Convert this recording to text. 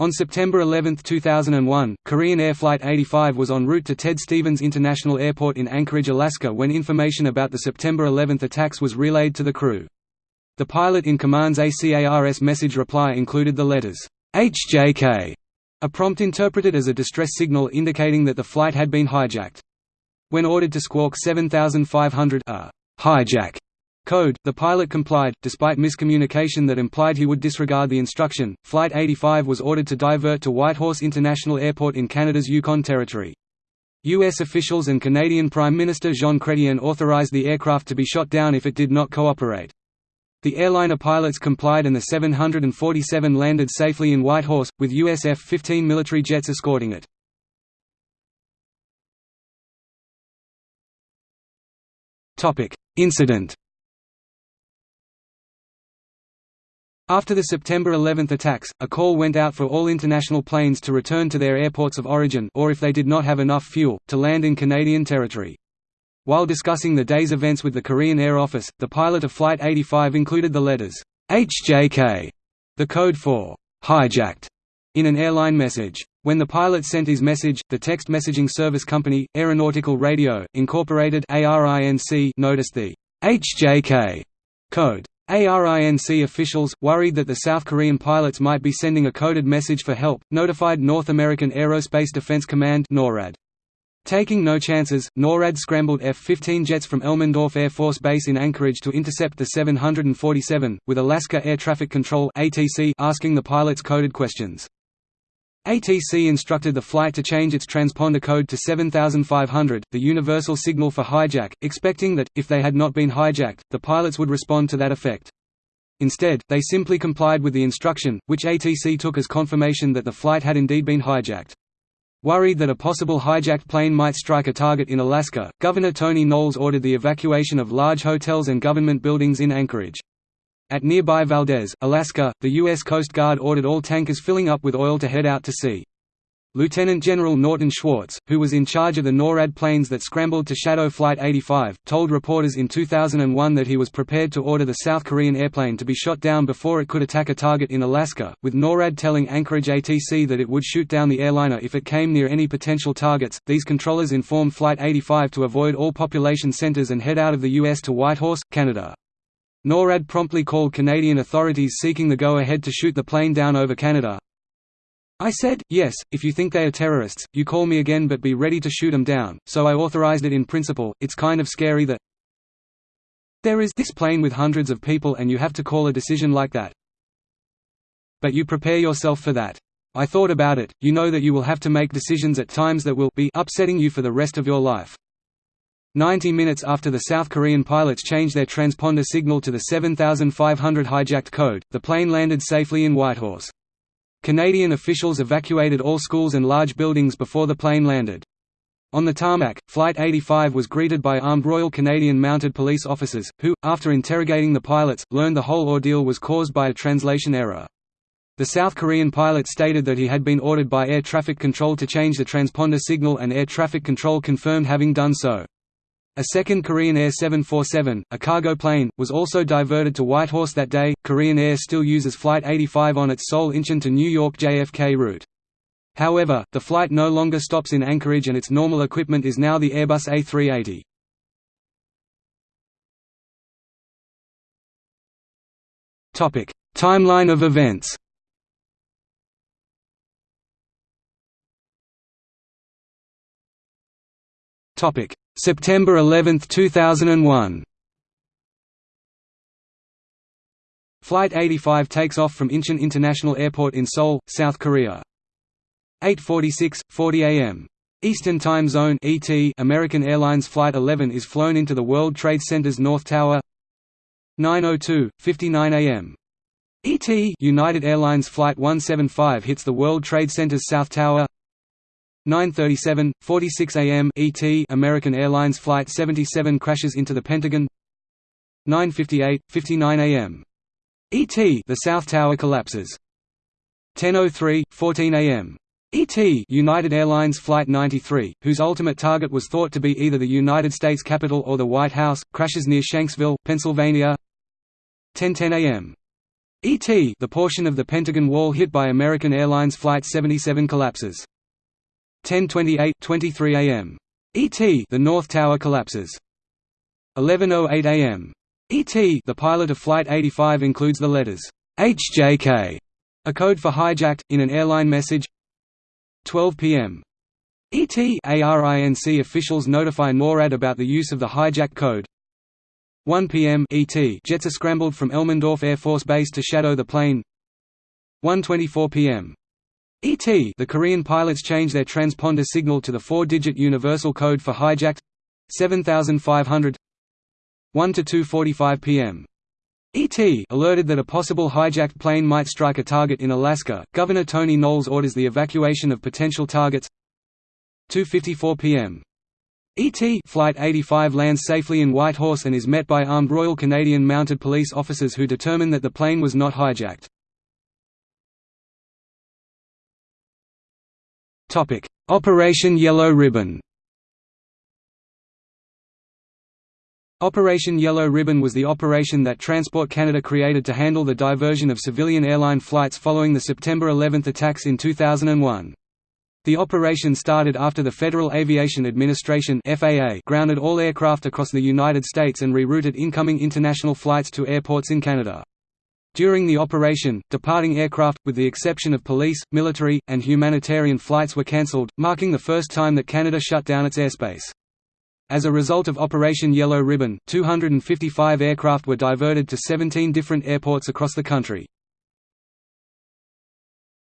On September 11, 2001, Korean Air Flight 85 was en route to Ted Stevens International Airport in Anchorage, Alaska when information about the September 11 attacks was relayed to the crew. The pilot in command's ACARS message reply included the letters, HJK, a prompt interpreted as a distress signal indicating that the flight had been hijacked. When ordered to squawk 7500 a hijack code, the pilot complied, despite miscommunication that implied he would disregard the instruction. Flight 85 was ordered to divert to Whitehorse International Airport in Canada's Yukon Territory. U.S. officials and Canadian Prime Minister Jean Chrétien authorized the aircraft to be shot down if it did not cooperate. The airliner pilots complied and the 747 landed safely in Whitehorse, with US F-15 military jets escorting it. Incident After the September 11 attacks, a call went out for all international planes to return to their airports of origin or if they did not have enough fuel, to land in Canadian territory. While discussing the day's events with the Korean Air Office, the pilot of Flight 85 included the letters HJK, the code for hijacked, in an airline message. When the pilot sent his message, the text messaging service company, Aeronautical Radio, Incorporated noticed the HJK code. ARINC officials, worried that the South Korean pilots might be sending a coded message for help, notified North American Aerospace Defense Command NORAD. Taking no chances, NORAD scrambled F-15 jets from Elmendorf Air Force Base in Anchorage to intercept the 747, with Alaska Air Traffic Control asking the pilots coded questions. ATC instructed the flight to change its transponder code to 7500, the universal signal for hijack, expecting that, if they had not been hijacked, the pilots would respond to that effect. Instead, they simply complied with the instruction, which ATC took as confirmation that the flight had indeed been hijacked. Worried that a possible hijacked plane might strike a target in Alaska, Governor Tony Knowles ordered the evacuation of large hotels and government buildings in Anchorage. At nearby Valdez, Alaska, the U.S. Coast Guard ordered all tankers filling up with oil to head out to sea. Lieutenant General Norton Schwartz, who was in charge of the NORAD planes that scrambled to shadow Flight 85, told reporters in 2001 that he was prepared to order the South Korean airplane to be shot down before it could attack a target in Alaska, with NORAD telling Anchorage ATC that it would shoot down the airliner if it came near any potential targets. These controllers informed Flight 85 to avoid all population centers and head out of the U.S. to Whitehorse, Canada. NORAD promptly called Canadian authorities seeking the go-ahead to shoot the plane down over Canada. I said, yes, if you think they are terrorists, you call me again but be ready to shoot them down, so I authorized it in principle. It's kind of scary that there is this plane with hundreds of people and you have to call a decision like that. But you prepare yourself for that. I thought about it, you know that you will have to make decisions at times that will be upsetting you for the rest of your life. 90 minutes after the South Korean pilots changed their transponder signal to the 7500 hijacked code, the plane landed safely in Whitehorse. Canadian officials evacuated all schools and large buildings before the plane landed. On the tarmac, Flight 85 was greeted by armed Royal Canadian Mounted Police officers, who, after interrogating the pilots, learned the whole ordeal was caused by a translation error. The South Korean pilot stated that he had been ordered by air traffic control to change the transponder signal and air traffic control confirmed having done so. A second Korean Air 747, a cargo plane, was also diverted to Whitehorse that day. Korean Air still uses Flight 85 on its Seoul Incheon to New York JFK route. However, the flight no longer stops in Anchorage and its normal equipment is now the Airbus A380. Topic: Timeline of events. Topic: September 11, 2001 Flight 85 takes off from Incheon International Airport in Seoul, South Korea. 8:46, 40 a.m. Eastern Time Zone (ET). American Airlines Flight 11 is flown into the World Trade Center's North Tower. 9:02, 59 a.m. ET. United Airlines Flight 175 hits the World Trade Center's South Tower. 9:37, 46 a.m. ET. American Airlines Flight 77 crashes into the Pentagon. 9:58, 59 a.m. ET. The South Tower collapses. 10:03, 14 a.m. ET. United Airlines Flight 93, whose ultimate target was thought to be either the United States Capitol or the White House, crashes near Shanksville, Pennsylvania. 10:10 a.m. ET the portion of the Pentagon Wall hit by American Airlines Flight 77 collapses. 10:28 23 a.m. ET the North Tower collapses. 11:08 a.m. ET the pilot of Flight 85 includes the letters HJK, a code for hijacked, in an airline message. 12 p.m. ET ARINC officials notify NORAD about the use of the hijack code. 1 p.m. ET jets are scrambled from Elmendorf Air Force Base to shadow the plane. 1:24 p.m. ET the Korean pilots change their transponder signal to the four-digit universal code for hijacked 7500 1 to 2:45 p.m. ET alerted that a possible hijacked plane might strike a target in Alaska. Governor Tony Knowles orders the evacuation of potential targets. 2:54 p.m. ET Flight 85 lands safely in Whitehorse and is met by armed Royal Canadian Mounted Police officers who determine that the plane was not hijacked. Topic: Operation Yellow Ribbon. Operation Yellow Ribbon was the operation that Transport Canada created to handle the diversion of civilian airline flights following the September 11 attacks in 2001. The operation started after the Federal Aviation Administration (FAA) grounded all aircraft across the United States and rerouted incoming international flights to airports in Canada. During the operation, departing aircraft, with the exception of police, military, and humanitarian flights were cancelled, marking the first time that Canada shut down its airspace. As a result of Operation Yellow Ribbon, 255 aircraft were diverted to 17 different airports across the country.